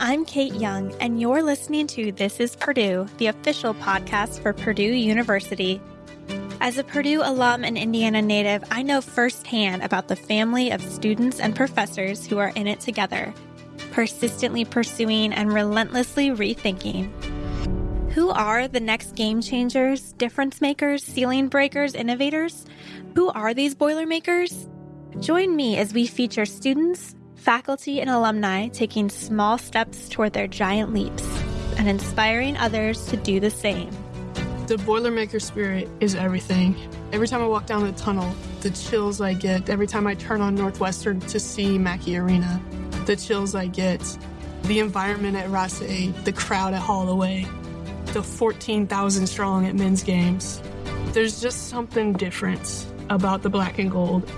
I'm Kate Young, and you're listening to This is Purdue, the official podcast for Purdue University. As a Purdue alum and Indiana native, I know firsthand about the family of students and professors who are in it together, persistently pursuing and relentlessly rethinking. Who are the next game changers, difference makers, ceiling breakers, innovators? Who are these Boilermakers? Join me as we feature students, faculty, and alumni taking small steps toward their giant leaps and inspiring others to do the same. The Boilermaker spirit is everything. Every time I walk down the tunnel, the chills I get, every time I turn on Northwestern to see Mackey Arena, the chills I get, the environment at Ross-Ade, the crowd at Holloway, the 14,000 strong at men's games. There's just something different about the black and gold.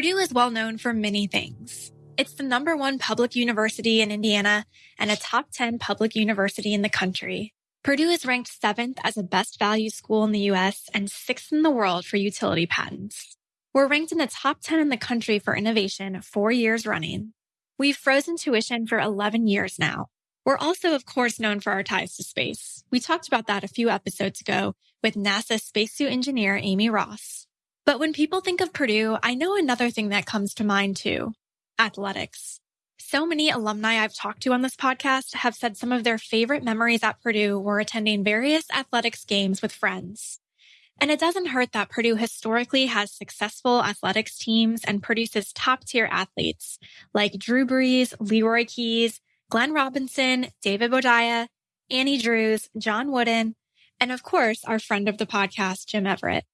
Purdue is well known for many things. It's the number one public university in Indiana and a top 10 public university in the country. Purdue is ranked seventh as a best value school in the US and sixth in the world for utility patents. We're ranked in the top 10 in the country for innovation four years running. We've frozen tuition for 11 years now. We're also, of course, known for our ties to space. We talked about that a few episodes ago with NASA spacesuit engineer Amy Ross. But when people think of Purdue, I know another thing that comes to mind too athletics. So many alumni I've talked to on this podcast have said some of their favorite memories at Purdue were attending various athletics games with friends. And it doesn't hurt that Purdue historically has successful athletics teams and produces top tier athletes like Drew Brees, Leroy Keys, Glenn Robinson, David Boudia, Annie Drews, John Wooden, and of course, our friend of the podcast, Jim Everett.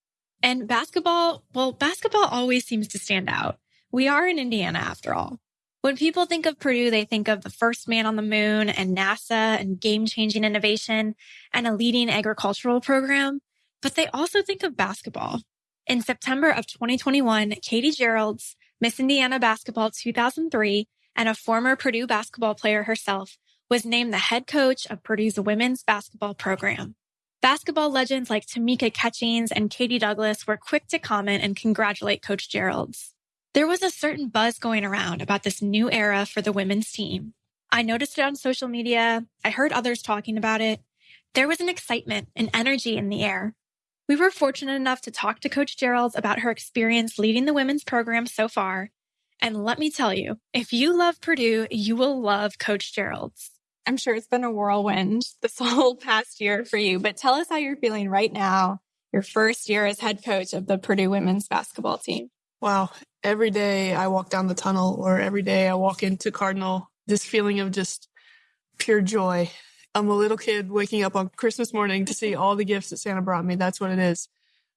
And basketball, well, basketball always seems to stand out. We are in Indiana after all. When people think of Purdue, they think of the first man on the moon and NASA and game changing innovation and a leading agricultural program, but they also think of basketball. In September of 2021, Katie Gearlds, Miss Indiana Basketball 2003, and a former Purdue basketball player herself, was named the head coach of Purdue's women's basketball program. Basketball legends like Tamika Catchings and Katie Douglas were quick to comment and congratulate Coach Gearlds. There was a certain buzz going around about this new era for the women's team. I noticed it on social media. I heard others talking about it. There was an excitement and energy in the air. We were fortunate enough to talk to Coach Gearlds about her experience leading the women's program so far and let me tell you, if you love Purdue, you will love Coach Gearlds. I'm sure it's been a whirlwind this whole past year for you, but tell us how you're feeling right now, your first year as head coach of the Purdue women's basketball team. Wow. Every day I walk down the tunnel or every day I walk into Cardinal, this feeling of just pure joy. I'm a little kid waking up on Christmas morning to see all the gifts that Santa brought me. That's what it is.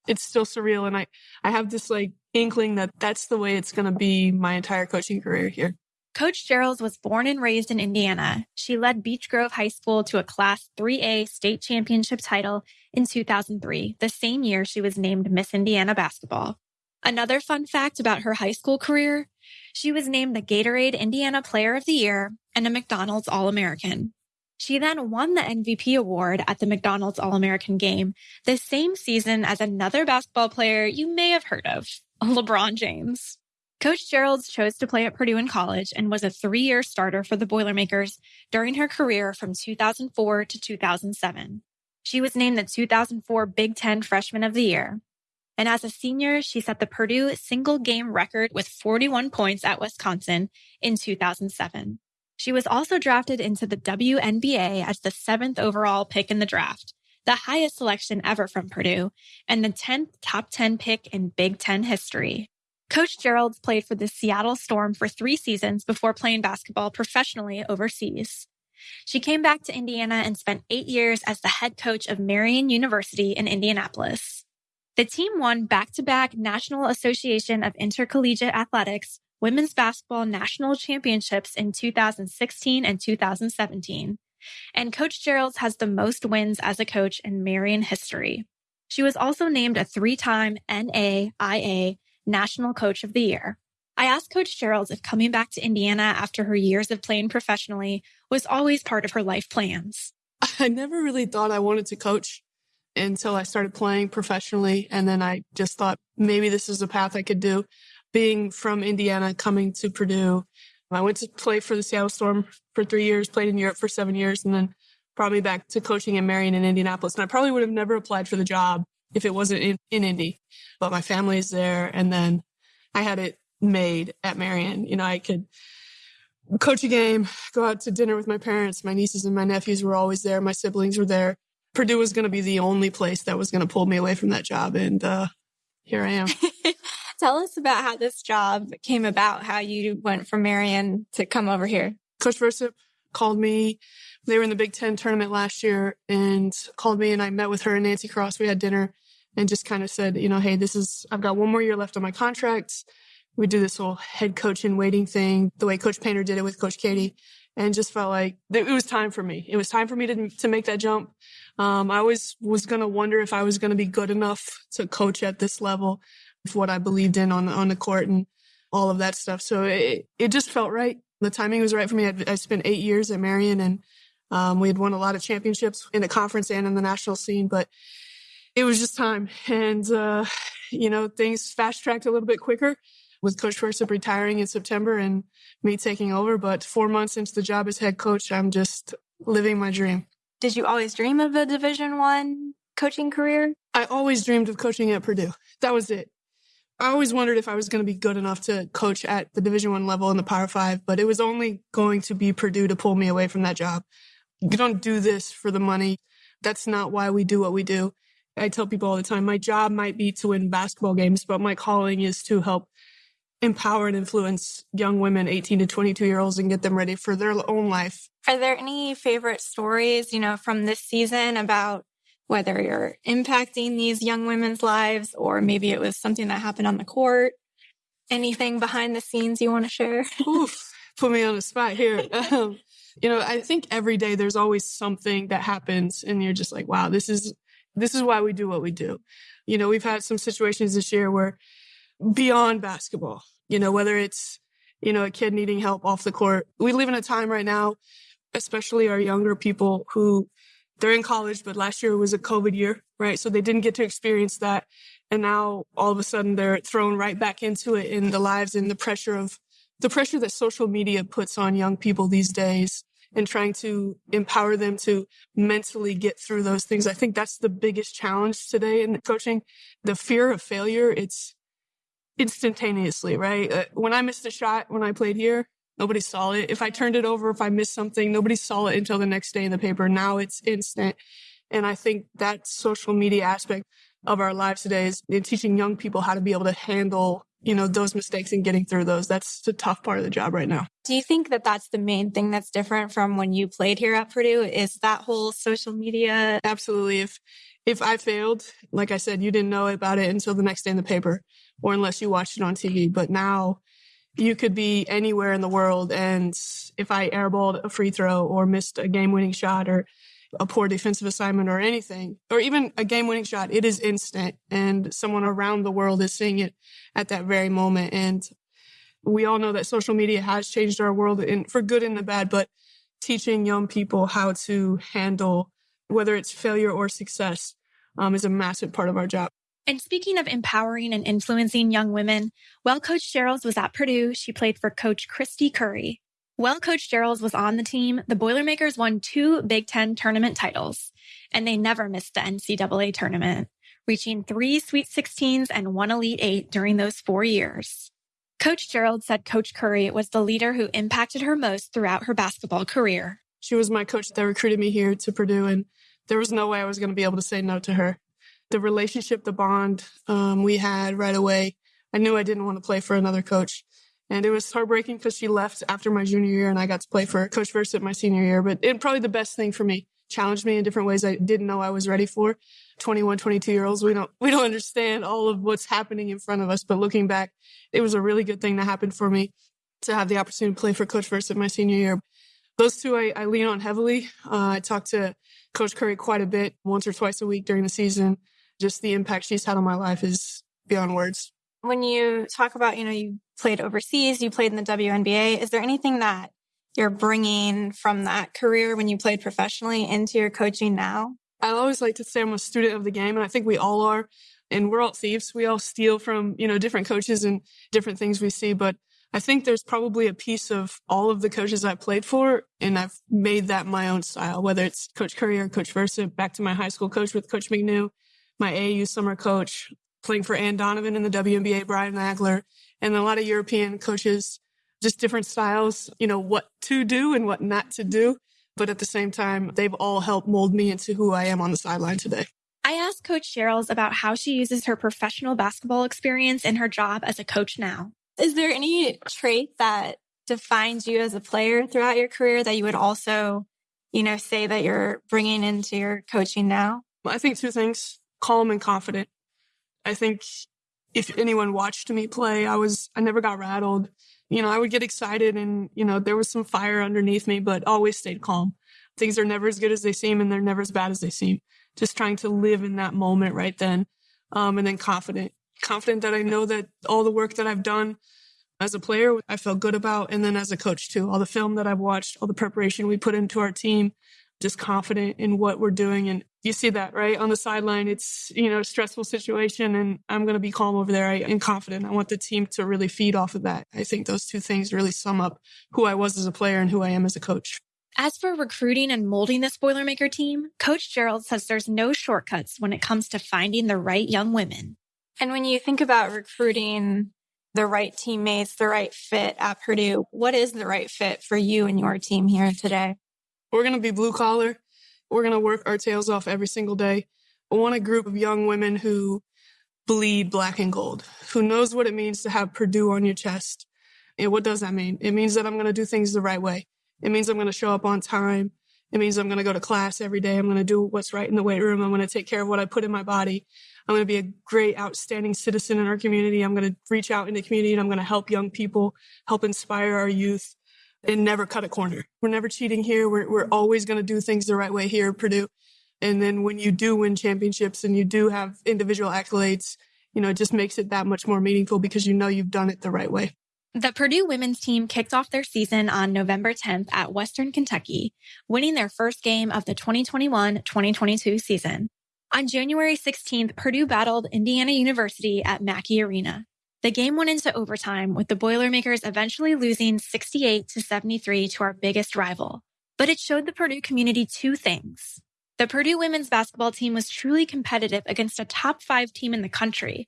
It's still surreal. And I, I have this like inkling that that's the way it's going to be my entire coaching career here. Coach Gearlds was born and raised in Indiana. She led Beech Grove High School to a Class 3A state championship title in 2003, the same year she was named Miss Indiana Basketball. Another fun fact about her high school career, she was named the Gatorade Indiana Player of the Year and a McDonald's All American. She then won the MVP award at the McDonald's All American game the same season as another basketball player you may have heard of, LeBron James. Coach Gearlds chose to play at Purdue in college and was a three year starter for the Boilermakers during her career from 2004 to 2007. She was named the 2004 Big Ten Freshman of the Year. And as a senior, she set the Purdue single game record with 41 points at Wisconsin in 2007. She was also drafted into the WNBA as the seventh overall pick in the draft, the highest selection ever from Purdue, and the 10th top 10 pick in Big Ten history. Coach Gearlds played for the Seattle Storm for three seasons before playing basketball professionally overseas. She came back to Indiana and spent eight years as the head coach of Marian University in Indianapolis. The team won back to back National Association of Intercollegiate Athletics women's basketball national championships in 2016 and 2017. And Coach Gearlds has the most wins as a coach in Marian history. She was also named a three time NAIA National Coach of the Year. I asked Coach Gearlds if coming back to Indiana after her years of playing professionally was always part of her life plans. I never really thought I wanted to coach until I started playing professionally. And then I just thought maybe this is a path I could do being from Indiana, coming to Purdue, I went to play for the Seattle Storm for three years, played in Europe for seven years, and then brought me back to coaching in Marian in Indianapolis. And I probably would have never applied for the job if it wasn't in, in Indy. But my family's there, and then I had it made at Marian. You know, I could coach a game, go out to dinner with my parents. My nieces and my nephews were always there. My siblings were there. Purdue was going to be the only place that was going to pull me away from that job. And uh, here I am. Tell us about how this job came about, how you went from Marian to come over here. Coach Versyp called me. They were in the Big Ten tournament last year and called me and I met with her and Nancy Cross. We had dinner and just kind of said, you know, hey, this is, I've got one more year left on my contract. We do this whole head coach and waiting thing, the way Coach Painter did it with Coach Keady, and just felt like it was time for me. It was time for me to, to make that jump. Um, I always was going to wonder if I was going to be good enough to coach at this level with what I believed in on on the court and all of that stuff. So it it just felt right. The timing was right for me. I, I spent eight years at Marian, and um, we had won a lot of championships in the conference and in the national scene. But it was just time, and uh, you know things fast tracked a little bit quicker with Coach Versyp retiring in September and me taking over. But four months into the job as head coach, I'm just living my dream. Did you always dream of a Division One coaching career? I always dreamed of coaching at Purdue. That was it. I always wondered if I was going to be good enough to coach at the Division One level in the Power Five, but it was only going to be Purdue to pull me away from that job. You don't do this for the money. That's not why we do what we do. I tell people all the time, my job might be to win basketball games, but my calling is to help empower and influence young women, 18 to 22 year olds, and get them ready for their own life. Are there any favorite stories, you know, from this season about whether you're impacting these young women's lives or maybe it was something that happened on the court. Anything behind the scenes you want to share? Oof, put me on the spot here. Um, you know, I think every day there's always something that happens and you're just like, wow, this is, this is why we do what we do. You know, we've had some situations this year where beyond basketball, you know, whether it's, you know, a kid needing help off the court. We live in a time right now, especially our younger people who they're in college, but last year was a COVID year, right? So they didn't get to experience that. And now all of a sudden they're thrown right back into it in the lives and the pressure of the pressure that social media puts on young people these days and trying to empower them to mentally get through those things. I think that's the biggest challenge today in coaching. The fear of failure, it's instantaneously, right? Uh, when I missed a shot when I played here, Nobody saw it. If I turned it over, if I missed something, nobody saw it until the next day in the paper. Now it's instant. And I think that social media aspect of our lives today is in teaching young people how to be able to handle, you know, those mistakes and getting through those. That's the tough part of the job right now. Do you think that that's the main thing that's different from when you played here at Purdue? Is that whole social media? Absolutely. If, if I failed, like I said, you didn't know about it until the next day in the paper or unless you watched it on TV. But now you could be anywhere in the world. And if I airballed a free throw or missed a game winning shot or a poor defensive assignment or anything, or even a game winning shot, it is instant. And someone around the world is seeing it at that very moment. And we all know that social media has changed our world in, for good and the bad, but teaching young people how to handle whether it's failure or success um, is a massive part of our job. And speaking of empowering and influencing young women, while Coach Gearlds was at Purdue, she played for Coach Kristy Curry. While Coach Gearlds was on the team, the Boilermakers won two Big Ten tournament titles, and they never missed the NCAA tournament, reaching three Sweet 16s and one Elite Eight during those four years. Coach Gearlds said Coach Curry was the leader who impacted her most throughout her basketball career. She was my coach that recruited me here to Purdue, and there was no way I was going to be able to say no to her the relationship, the bond um, we had right away. I knew I didn't want to play for another coach. And it was heartbreaking because she left after my junior year and I got to play for Coach Versyp my senior year. But it probably the best thing for me, challenged me in different ways I didn't know I was ready for. 21, 22 year olds, we don't, we don't understand all of what's happening in front of us. But looking back, it was a really good thing that happened for me to have the opportunity to play for Coach Versyp my senior year. Those two I, I lean on heavily. Uh, I talk to Coach Curry quite a bit, once or twice a week during the season just the impact she's had on my life is beyond words. When you talk about, you know, you played overseas, you played in the WNBA, is there anything that you're bringing from that career when you played professionally into your coaching now? I always like to say I'm a student of the game, and I think we all are. And we're all thieves. We all steal from, you know, different coaches and different things we see. But I think there's probably a piece of all of the coaches I played for, and I've made that my own style, whether it's Coach Curry or Coach Versyp, back to my high school coach with Coach McNew, my AAU summer coach, playing for Anne Donovan in the WNBA, Brian Agler, and a lot of European coaches, just different styles, you know, what to do and what not to do. But at the same time, they've all helped mold me into who I am on the sideline today. I asked Coach Gearlds about how she uses her professional basketball experience in her job as a coach now. Is there any trait that defines you as a player throughout your career that you would also, you know, say that you're bringing into your coaching now? I think two things calm and confident. I think if anyone watched me play, I was, I never got rattled. You know, I would get excited and, you know, there was some fire underneath me, but always stayed calm. Things are never as good as they seem and they're never as bad as they seem. Just trying to live in that moment right then. Um, and then confident confident that I know that all the work that I've done as a player, I felt good about. And then as a coach too, all the film that I've watched, all the preparation we put into our team, just confident in what we're doing. And you see that, right? On the sideline, it's, you know, a stressful situation and I'm going to be calm over there I, and confident. I want the team to really feed off of that. I think those two things really sum up who I was as a player and who I am as a coach. As for recruiting and molding the Boilermaker team, Coach Gearlds says there's no shortcuts when it comes to finding the right young women. And when you think about recruiting the right teammates, the right fit at Purdue, what is the right fit for you and your team here today? We're going to be blue collar. We're going to work our tails off every single day. I want a group of young women who bleed black and gold, who knows what it means to have Purdue on your chest. And what does that mean? It means that I'm going to do things the right way. It means I'm going to show up on time. It means I'm going to go to class every day. I'm going to do what's right in the weight room. I'm going to take care of what I put in my body. I'm going to be a great, outstanding citizen in our community. I'm going to reach out in the community and I'm going to help young people, help inspire our youth and never cut a corner. We're never cheating here. We're, we're mm-hmm. always going to do things the right way here at Purdue. And then when you do win championships and you do have individual accolades, you know, it just makes it that much more meaningful because you know you've done it the right way. The Purdue women's team kicked off their season on November 10th at Western Kentucky, winning their first game of the 2021 2022 season. On January 16th, Purdue battled Indiana University at Mackey Arena. The game went into overtime with the Boilermakers eventually losing 68 to 73 to our biggest rival. But it showed the Purdue community two things. The Purdue women's basketball team was truly competitive against a top five team in the country.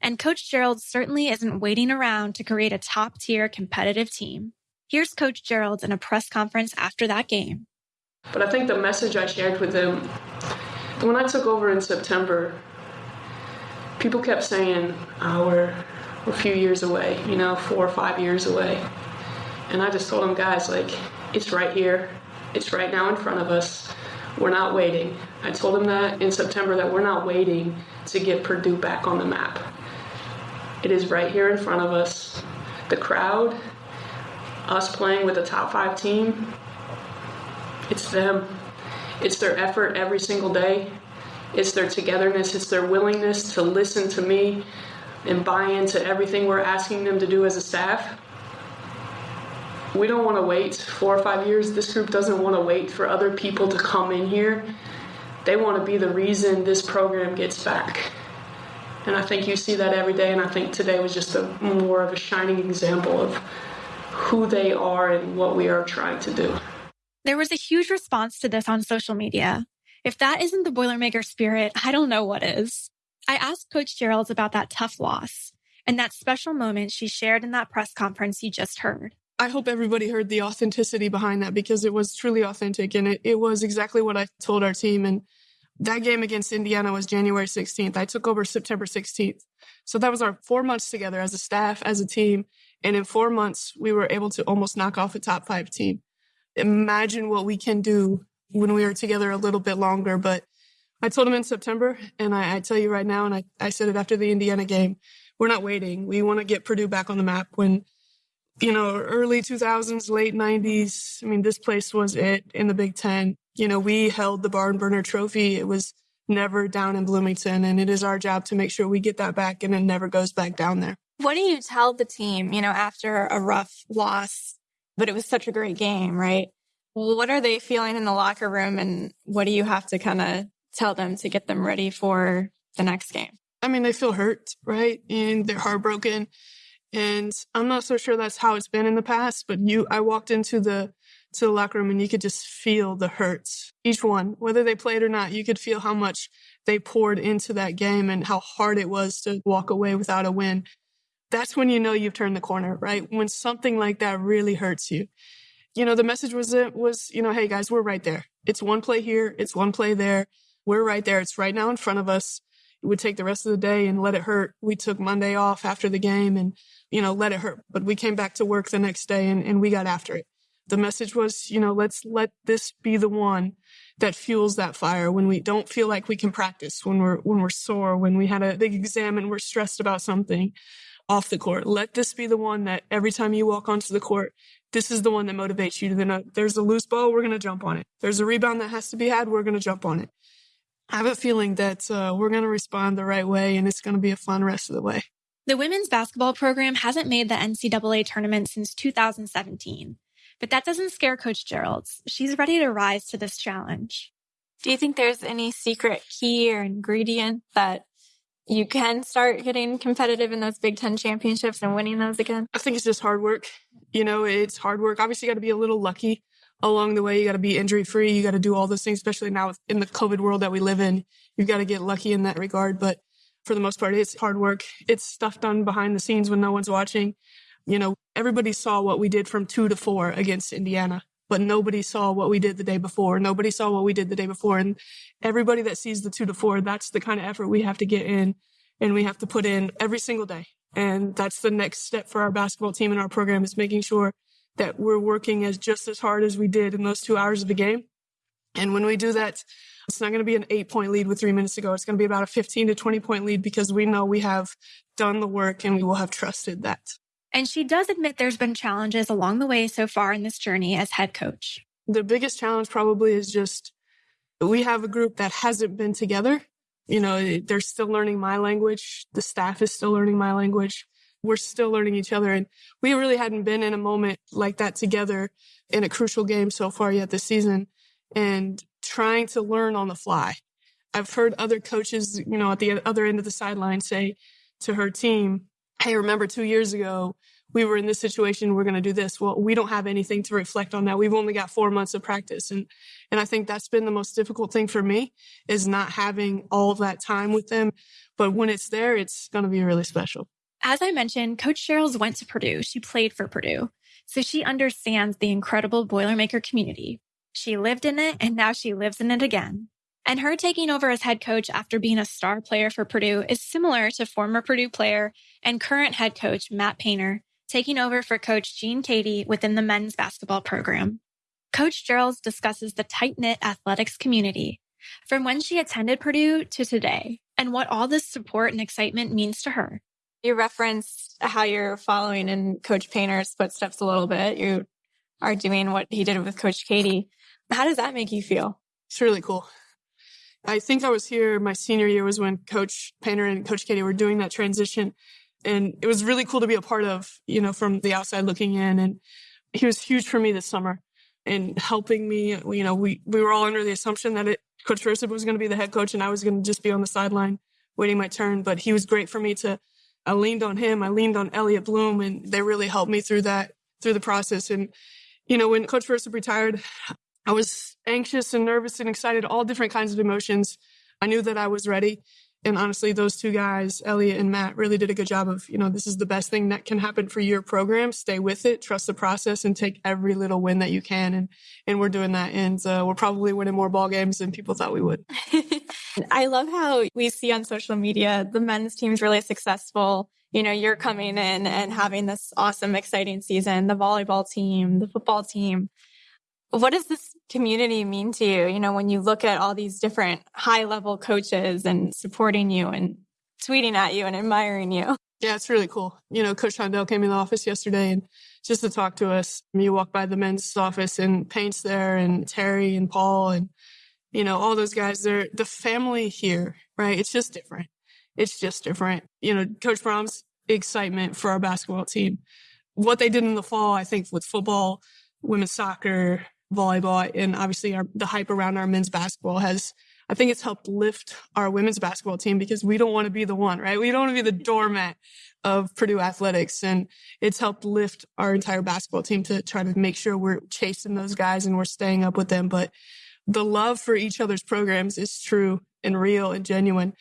And Coach Gearlds certainly isn't waiting around to create a top tier competitive team. Here's Coach Gearlds in a press conference after that game. But I think the message I shared with them when I took over in September, people kept saying, we're a few years away, you know, four or five years away. And I just told them, guys, like, it's right here. It's right now in front of us. We're not waiting. I told them that in September that we're not waiting to get Purdue back on the map. It is right here in front of us. The crowd, us playing with a top five team, it's them. It's their effort every single day. It's their togetherness. It's their willingness to listen to me and buy into everything we're asking them to do as a staff. We don't want to wait four or five years. This group doesn't want to wait for other people to come in here. They want to be the reason this program gets back. And I think you see that every day. And I think today was just a more of a shining example of who they are and what we are trying to do. There was a huge response to this on social media. If that isn't the Boilermaker spirit, I don't know what is. I asked Coach Gearlds about that tough loss and that special moment she shared in that press conference you just heard. I hope everybody heard the authenticity behind that because it was truly authentic and it, it was exactly what I told our team. And that game against Indiana was January 16th. I took over September 16th. So that was our four months together as a staff, as a team. And in four months, we were able to almost knock off a top five team imagine what we can do when we are together a little bit longer. But I told him in September, and I, I tell you right now, and I, I said it after the Indiana game, we're not waiting. We want to get Purdue back on the map when, you know, early 2000s, late 90s. I mean, this place was it in the Big Ten. You know, we held the barn burner trophy. It was never down in Bloomington, and it is our job to make sure we get that back and it never goes back down there. What do you tell the team, you know, after a rough loss but it was such a great game, right? What are they feeling in the locker room and what do you have to kind of tell them to get them ready for the next game? I mean, they feel hurt, right? And they're heartbroken. And I'm not so sure that's how it's been in the past, but you, I walked into the, to the locker room and you could just feel the hurts. Each one, whether they played or not, you could feel how much they poured into that game and how hard it was to walk away without a win. That's when you know you've turned the corner, right? When something like that really hurts you. You know, the message was, it was, you know, hey guys, we're right there. It's one play here. It's one play there. We're right there. It's right now in front of us. It would take the rest of the day and let it hurt. We took Monday off after the game and, you know, let it hurt. But we came back to work the next day and, and we got after it. The message was, you know, let's let this be the one that fuels that fire when we don't feel like we can practice, when we're, when we're sore, when we had a big exam and we're stressed about something off the court. Let this be the one that every time you walk onto the court, this is the one that motivates you to then there's a loose ball, we're going to jump on it. There's a rebound that has to be had, we're going to jump on it. I have a feeling that uh, we're going to respond the right way and it's going to be a fun rest of the way. The women's basketball program hasn't made the NCAA tournament since 2017. But that doesn't scare Coach Gearlds. She's ready to rise to this challenge. Do you think there's any secret key or ingredient that you can start getting competitive in those Big Ten championships and winning those again? I think it's just hard work. You know, it's hard work. Obviously, you got to be a little lucky along the way. You got to be injury free. You got to do all those things, especially now in the COVID world that we live in. You've got to get lucky in that regard. But for the most part, it's hard work. It's stuff done behind the scenes when no one's watching. You know, everybody saw what we did from two to four against Indiana, but nobody saw what we did the day before. Nobody saw what we did the day before. And everybody that sees the two to four, that's the kind of effort we have to get in and we have to put in every single day. And that's the next step for our basketball team and our program is making sure that we're working as just as hard as we did in those two hours of the game. And when we do that, it's not going to be an eight point lead with three minutes to go. It's going to be about a 15 to 20 point lead because we know we have done the work and we will have trusted that. And she does admit there's been challenges along the way so far in this journey as head coach. The biggest challenge probably is just we have a group that hasn't been together. You know, they're still learning my language. The staff is still learning my language. We're still learning each other. And we really hadn't been in a moment like that together in a crucial game so far yet this season and trying to learn on the fly. I've heard other coaches, you know, at the other end of the sideline say to her team, Hey, remember two years ago, we were in this situation. We're going to do this. Well, we don't have anything to reflect on that. We've only got four months of practice. And, and I think that's been the most difficult thing for me is not having all that time with them. But when it's there, it's going to be really special. As I mentioned, Coach Gearlds went to Purdue. She played for Purdue. So she understands the incredible Boilermaker community. She lived in it and now she lives in it again. And her taking over as head coach after being a star player for Purdue is similar to former Purdue player and current head coach Matt Painter taking over for coach Gene Keady within the men's basketball program. Coach Gearlds discusses the tight knit athletics community from when she attended Purdue to today and what all this support and excitement means to her. You referenced how you're following in Coach Painter's footsteps a little bit. You are doing what he did with Coach Keady. How does that make you feel? It's really cool. I think I was here my senior year was when Coach Painter and Coach Keady were doing that transition. And it was really cool to be a part of, you know, from the outside looking in. And he was huge for me this summer in helping me. You know, we, we were all under the assumption that it, Coach Versyp was going to be the head coach and I was going to just be on the sideline waiting my turn. But he was great for me to, I leaned on him. I leaned on Elliot Bloom and they really helped me through that, through the process. And, you know, when Coach Versyp retired, I was anxious and nervous and excited, all different kinds of emotions. I knew that I was ready. And honestly, those two guys, Elliot and Matt, really did a good job of, you know, this is the best thing that can happen for your program. Stay with it, trust the process, and take every little win that you can. And and we're doing that. And uh, we're probably winning more ball games than people thought we would. I love how we see on social media the men's team is really successful. You know, you're coming in and having this awesome, exciting season. The volleyball team, the football team. What does this community mean to you? You know, when you look at all these different high level coaches and supporting you and tweeting at you and admiring you. Yeah, it's really cool. You know, Coach Shondell came in the office yesterday and just to talk to us. You walk by the men's office and Paint's there and Terry and Paul and, you know, all those guys. They're the family here, right? It's just different. It's just different. You know, Coach Brohm's excitement for our basketball team. What they did in the fall, I think, with football, women's soccer, volleyball and obviously our, the hype around our men's basketball has I think it's helped lift our women's basketball team because we don't want to be the one, right? We don't want to be the doormat of Purdue athletics. And it's helped lift our entire basketball team to try to make sure we're chasing those guys and we're staying up with them. But the love for each other's programs is true and real and genuine.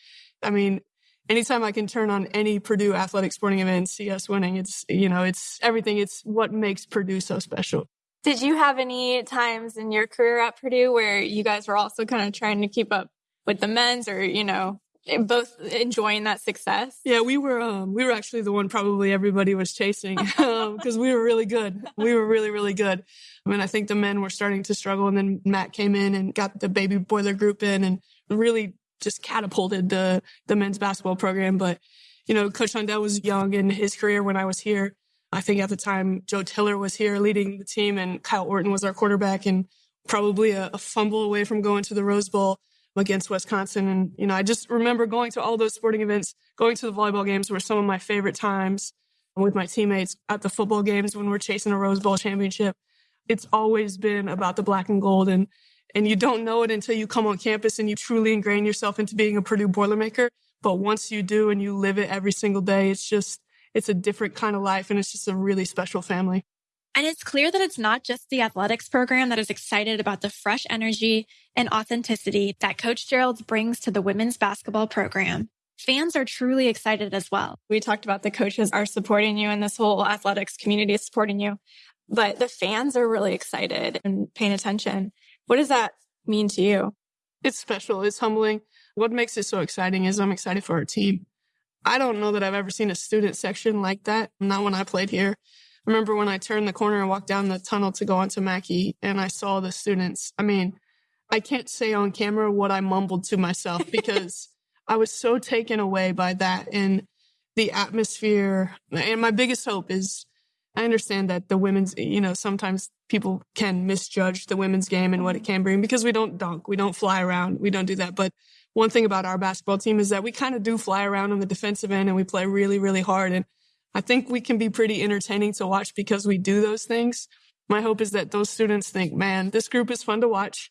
I mean, anytime I can turn on any Purdue athletic sporting event and see us winning, it's, you know, it's everything. It's what makes Purdue so special. Did you have any times in your career at Purdue where you guys were also kind of trying to keep up with the men's or, you know, both enjoying that success? Yeah, we were, um, we were actually the one probably everybody was chasing, um, cause we were really good. We were really, really good. I mean, I think the men were starting to struggle and then Matt came in and got the baby boiler group in and really just catapulted the, the men's basketball program. But, you know, Coach Shondell was young in his career when I was here. I think at the time Joe Tiller was here leading the team and Kyle Orton was our quarterback and probably a, a fumble away from going to the Rose Bowl against Wisconsin. And, you know, I just remember going to all those sporting events, going to the volleyball games were some of my favorite times with my teammates at the football games when we're chasing a Rose Bowl championship. It's always been about the black and gold and, and you don't know it until you come on campus and you truly ingrain yourself into being a Purdue Boilermaker. But once you do and you live it every single day, it's just, it's a different kind of life and it's just a really special family. And it's clear that it's not just the athletics program that is excited about the fresh energy and authenticity that Coach Gearlds brings to the women's basketball program. Fans are truly excited as well. We talked about the coaches are supporting you and this whole athletics community is supporting you, but the fans are really excited and paying attention. What does that mean to you? It's special. It's humbling. What makes it so exciting is I'm excited for our team. I don't know that I've ever seen a student section like that. Not when I played here. I remember when I turned the corner and walked down the tunnel to go onto Mackey and I saw the students. I mean, I can't say on camera what I mumbled to myself because I was so taken away by that and the atmosphere. And my biggest hope is I understand that the women's, you know, sometimes people can misjudge the women's game and what it mm-hmm. can bring because we don't dunk, we don't fly around, we don't do that. But one thing about our basketball team is that we kind of do fly around on the defensive end and we play really, really hard. And I think we can be pretty entertaining to watch because we do those things. My hope is that those students think, man, this group is fun to watch.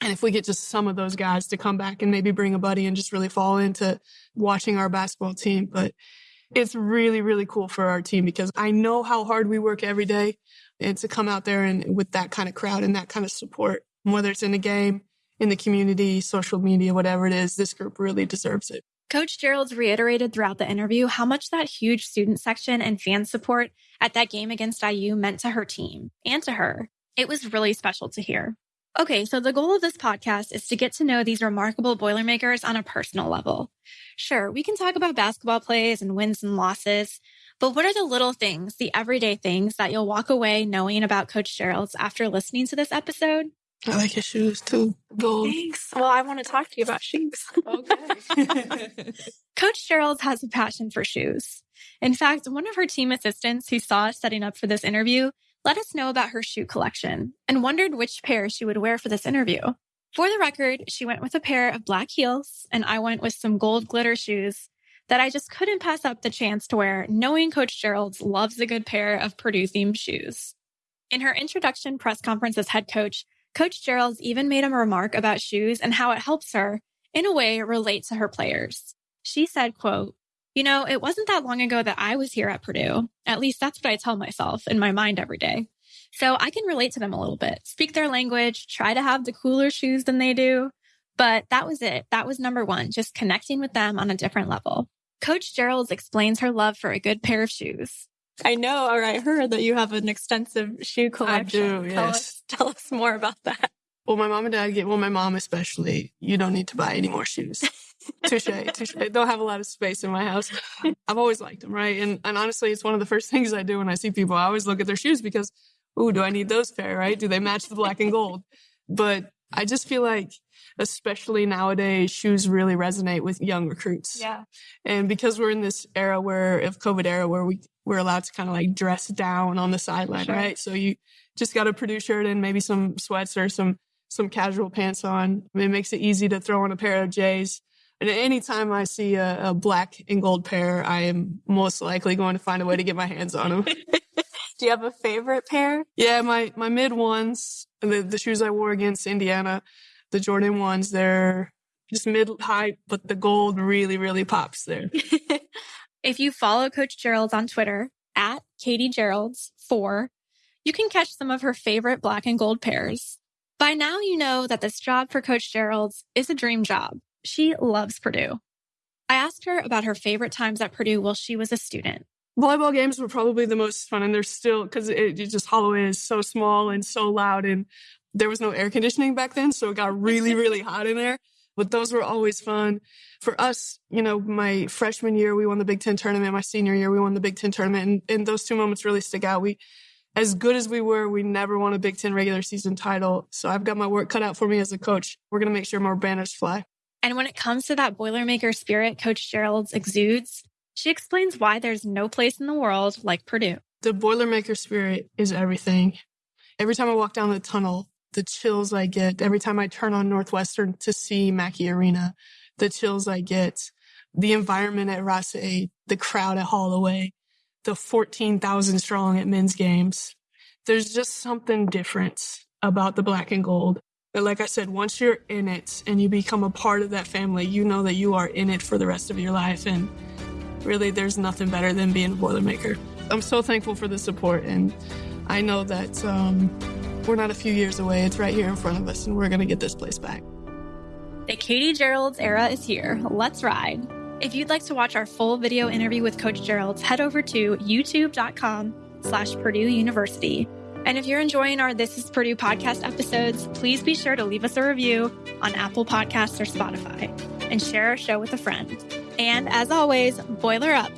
And if we get just some of those guys to come back and maybe bring a buddy and just really fall into watching our basketball team. But it's really, really cool for our team because I know how hard we work every day and to come out there and with that kind of crowd and that kind of support, whether it's in a game, in the community, social media, whatever it is, this group really deserves it. Coach Gearlds reiterated throughout the interview how much that huge student section and fan support at that game against IU meant to her team and to her. It was really special to hear. Okay, so the goal of this podcast is to get to know these remarkable Boilermakers on a personal level. Sure, we can talk about basketball plays and wins and losses, but what are the little things, the everyday things that you'll walk away knowing about Coach Gearlds after listening to this episode? I like your shoes too. Gold. Thanks. Well, I want to talk to you about shoes. Okay. Coach Gearlds has a passion for shoes. In fact, one of her team assistants who saw us setting up for this interview let us know about her shoe collection and wondered which pair she would wear for this interview. For the record, she went with a pair of black heels and I went with some gold glitter shoes that I just couldn't pass up the chance to wear, knowing Coach Gearlds loves a good pair of Purdue themed shoes. In her introduction press conference as head coach, Coach Gearlds even made a remark about shoes and how it helps her, in a way, relate to her players. She said, quote, you know, it wasn't that long ago that I was here at Purdue. At least that's what I tell myself in my mind every day. So I can relate to them a little bit, speak their language, try to have the cooler shoes than they do. But that was it. That was number one, just connecting with them on a different level. Coach Gearlds explains her love for a good pair of shoes. I know, or I heard that you have an extensive shoe collection. I do, Tell yes. us, tell us more about that. Well, my mom and dad get, well, my mom especially, you don't need to buy any more shoes. touche, touche. Don't have a lot of space in my house. I've always liked them, right? And, and honestly, it's one of the first things I do when I see people. I always look at their shoes because, ooh, do I need those pair, right? Do they match the black and gold? But I just feel like, especially nowadays, shoes really resonate with young recruits. Yeah. And because we're in this era where, of COVID era, where we, we're allowed to kind of like dress down on the sideline, Sure. right? So you just got a Purdue shirt and maybe some sweats or some, some casual pants on. It makes it easy to throw on a pair of J's. And anytime I see a, a black and gold pair, I am most likely going to find a way to get my hands on them. Do you have a favorite pair? yeah, my, my mid ones, the, the shoes I wore against Indiana, the Jordan ones, they're, just mid high, but the gold really, really pops there. if you follow Coach Gearlds on Twitter at Katie Gearlds four, you can catch some of her favorite black and gold pairs. By now, you know that this job for Coach Gearlds is a dream job. She loves Purdue. I asked her about her favorite times at Purdue while she was a student. Volleyball games were probably the most fun, and they're still because it, it just Holloway is so small and so loud, and there was no air conditioning back then, so it got really, really hot in there. But those were always fun. For us, you know, my freshman year, we won the Big Ten tournament. My senior year, we won the Big Ten tournament. And, and those two moments really stick out. We, as good as we were, we never won a Big Ten regular season title. So I've got my work cut out for me as a coach. We're going to make sure more banners fly. And when it comes to that Boilermaker spirit Coach Gearlds exudes, she explains why there's no place in the world like Purdue. The Boilermaker spirit is everything. Every time I walk down the tunnel, the chills I get every time I turn on Northwestern to see Mackey Arena, the chills I get, the environment at Ross-Ade, the crowd at Holloway, the 14,000 strong at men's games. There's just something different about the black and gold. But like I said, once you're in it and you become a part of that family, you know that you are in it for the rest of your life. And really, there's nothing better than being a Boilermaker. I'm so thankful for the support. And I know that um, we're not a few years away. It's right here in front of us, and we're going to get this place back. The Katie Gearlds era is here. Let's ride. If you'd like to watch our full video interview with Coach Gearlds, head over to youtube.com slash Purdue University. And if you're enjoying our This is Purdue podcast episodes, please be sure to leave us a review on Apple Podcasts or Spotify and share our show with a friend. And as always, boiler up.